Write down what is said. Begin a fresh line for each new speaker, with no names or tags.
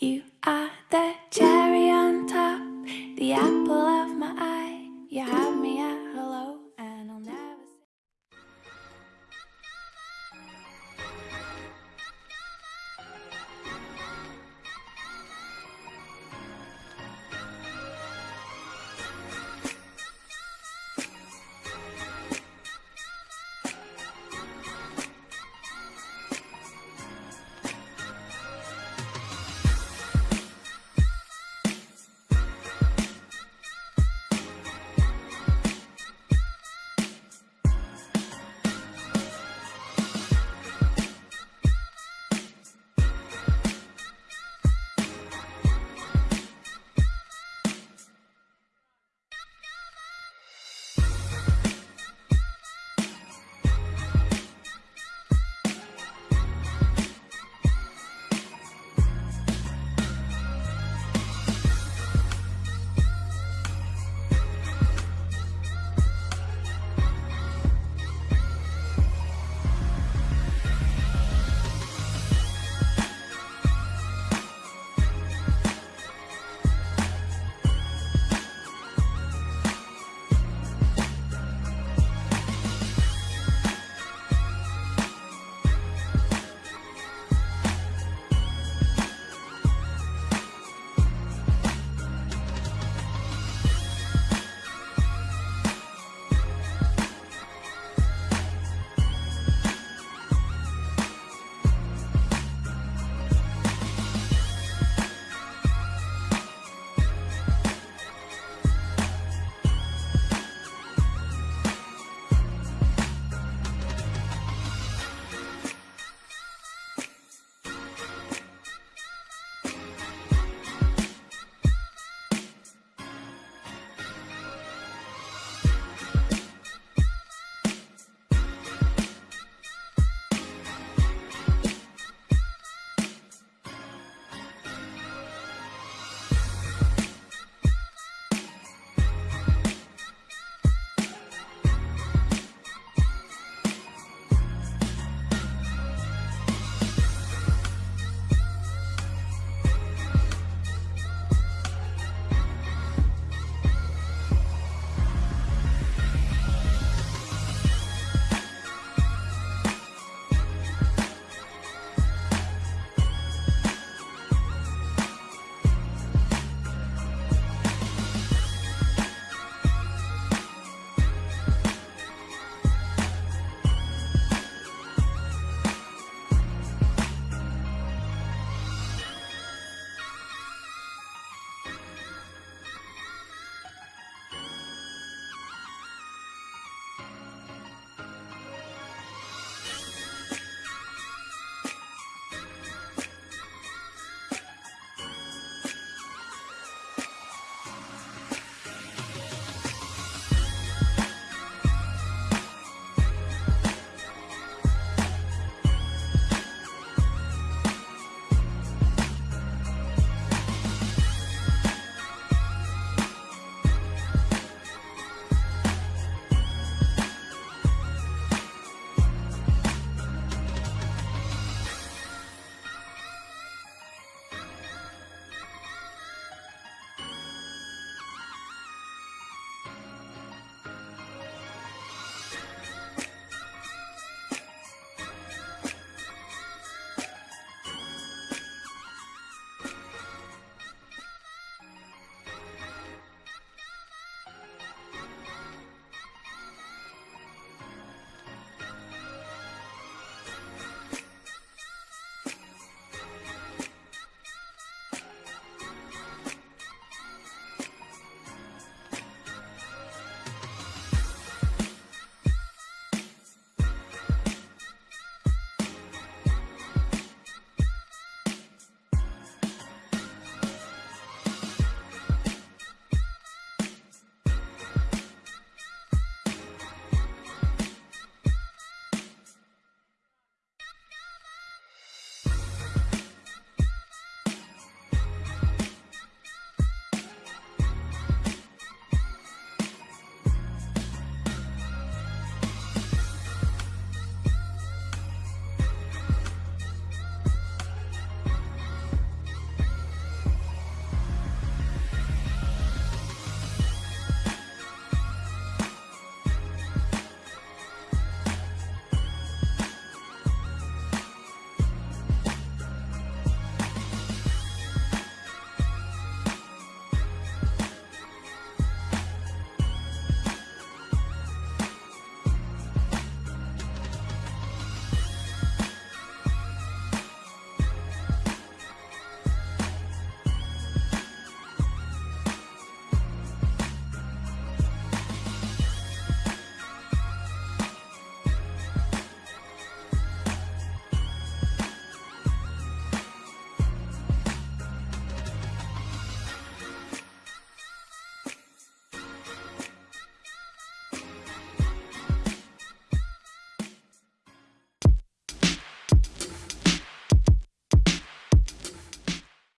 You are the cherry on top, the apple of my eye. You have me at